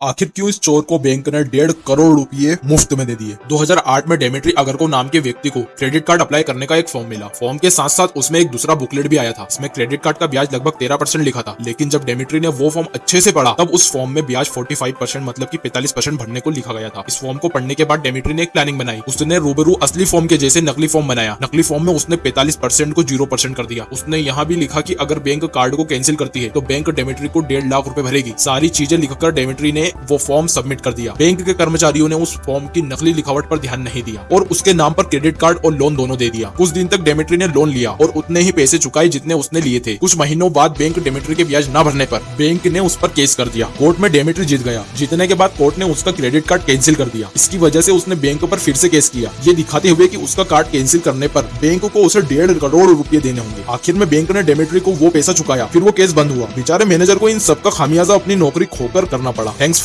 आखिर क्यों इस चोर को बैंक ने डेढ़ करोड़ रुपए मुफ़्त में दे दिए? 2008 में डेमेट्री अगर को नाम के व्यक्ति को क्रेडिट कार्ड अप्लाई करने का एक फॉर्म मिला। फॉर्म के साथ साथ उसमें एक दूसरा बुकलेट भी आया था। इसमें क्रेडिट कार्ड का ब्याज लगभग तेरह परसेंट लिखा था। लेकिन जब डेमेट्री ने वो फॉर्म अच्छे से पढ़ा, तब उस फॉर्म में ब्याज फोर्टी परसेंट मतलब की पैंतालीस परसेंट भरने को लिखा गया था। इस फॉर्म को पढ़ने के बाद डेमेट्री ने एक प्लानिंग बनाई। उसने रूबरू असली फॉर्म के जैसे नकली फॉर्म बनाया। नकली फॉर्म में उसने पैंतालीस परसेंट को ज़ीरो परसेंट कर दिया। उसने यहाँ भी लिखा की अगर बैंक कार्ड को कैंसिल करती है तो बैंक डेमेट्री को डेढ़ लाख रुपए भरेगी। सारी चीज़ें लिखकर डेमेट्री ने वो फॉर्म सबमिट कर दिया। बैंक के कर्मचारियों ने उस फॉर्म की नकली लिखावट पर ध्यान नहीं दिया और उसके नाम पर क्रेडिट कार्ड और लोन दोनों दे दिया। कुछ दिन तक डेमेट्री ने लोन लिया और उतने ही पैसे चुकाए जितने उसने लिए थे। कुछ महीनों बाद बैंक डेमेट्री के ब्याज न भरने पर बैंक ने उस पर केस कर दिया। कोर्ट में डेमेट्री जीत गया। जीतने के बाद कोर्ट ने उसका क्रेडिट कार्ड कैंसिल कर दिया। इसकी वजह से उसने बैंक पर फिर से केस किया। ये दिखाते हुए कि उसका कार्ड कैंसिल करने पर बैंक को उसे डेढ़ करोड़ रुपए देने होंगे। आखिर में बैंक ने डेमेट्री को वो पैसा चुकाया। फिर वो केस बंद हुआ। बेचारे मैनेजर को इन सबका खामियाजा अपनी नौकरी खोकर करना पड़ा। थैंक्स